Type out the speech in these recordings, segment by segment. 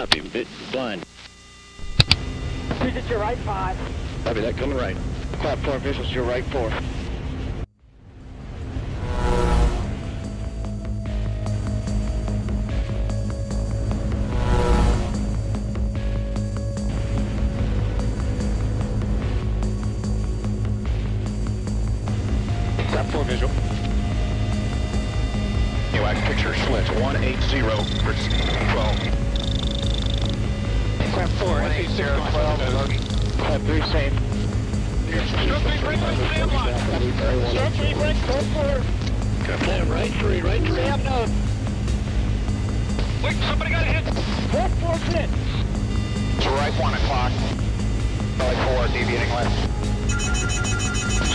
Copy. Bit blind. Visit your right five. Copy that. Coming right. Quad four visuals to your right four. Quad four visual. AWACS picture slits 180 for 12. Quad four. 180, 12. Quad three safe. Stroke three, break right, stand line. Stroke three, break, code four. Copy. Right three, right three. Stay up node. Wait, somebody got hit. Quad four hit. To right one o'clock. Belly four, deviating left.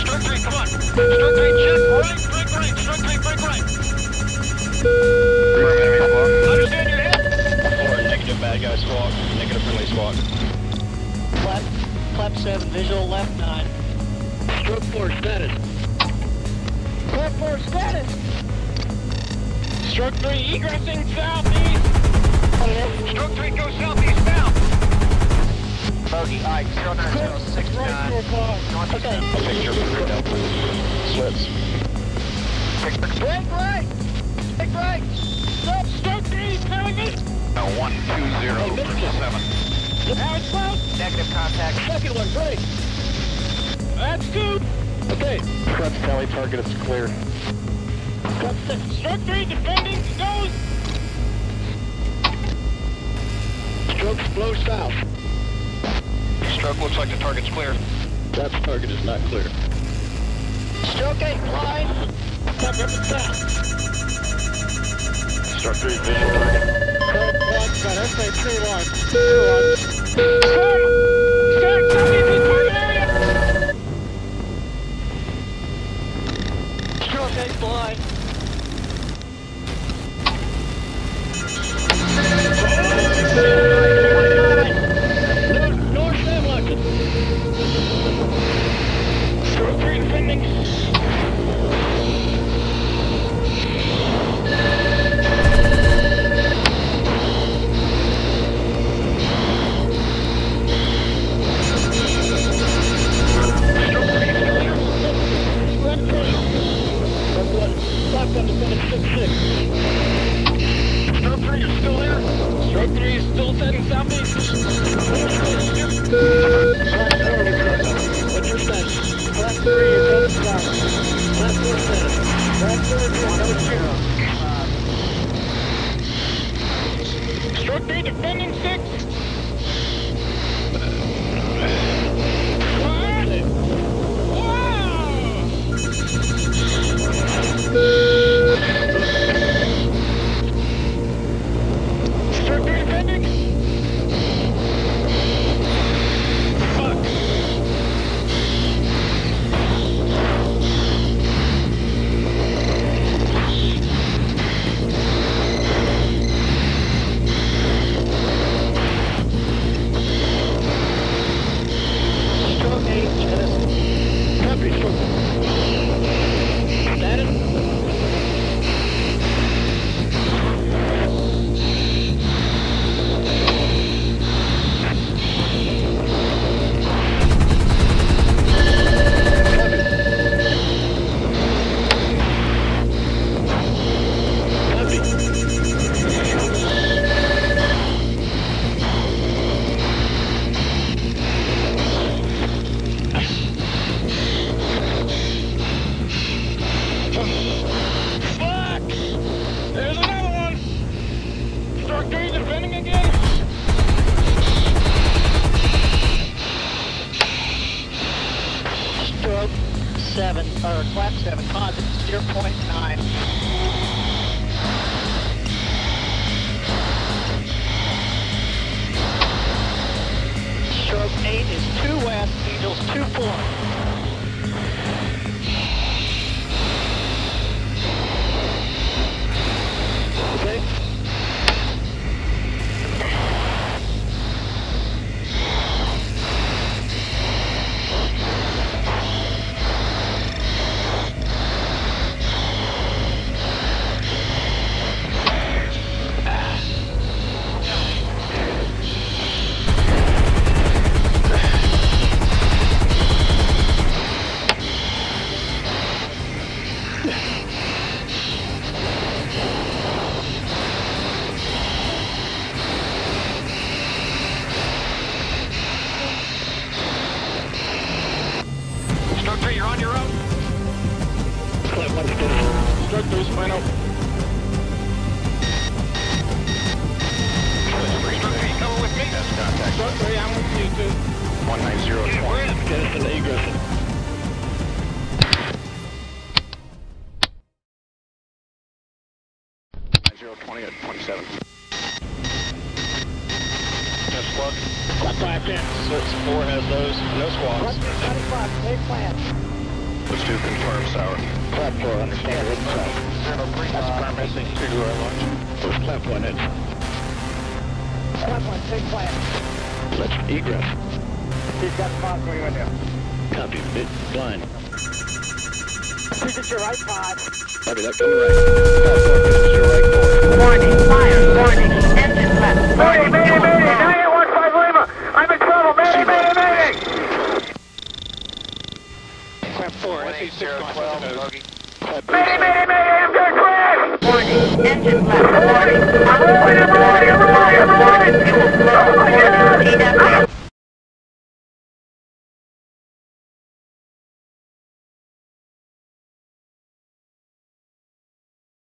Stroke three, come on. Stroke three, check. Right, break right. Stroke three, break right. Understand your hit. Four, negative bad guy squawk. Negative friendly squawk. Left. Seven. Visual left nine. Stroke four, status. Quad four status. Stroke three, egressing southeast. Stroke three, go southeast now. Bogey Ike, 09069. Right four five. Okay. I'll take your three delta. Slits. Break right. Break right. Stop. Stroke three. Telling me. Now one two zero seven. Now it's close. Negative contact. Second one, break. That's two. Okay. Prep tally target is clear. Got six. Stroke three, defending, goes. Strokes flow south. Stroke looks like the target's clear. That target is not clear. Stroke eight, blind. Cover up and south. Stroke three, visual target. Code one, got SA three one. Two one. Stack, Stroke three is 0.57, constant 0.9. Stroke 8 is 2 west, Eagles 2-4. 19020. Get us an egress. Zero twenty at twenty-seven. Just look. Flat five ten. Search four has those. No. Let's do confirm sour. Flat four, understand. That's missing. Two to our launch. First flat one in. Let's egress. He's got spots for you in there. Copy, mid, blind. This is your right pod. Copy that, coming right. This is your right door. Warning, fire, warning, engine left. Mayday, mayday, mayday! everybody, everybody, everybody, everybody, everybody, everybody, everybody, everybody, everybody, everybody, everybody,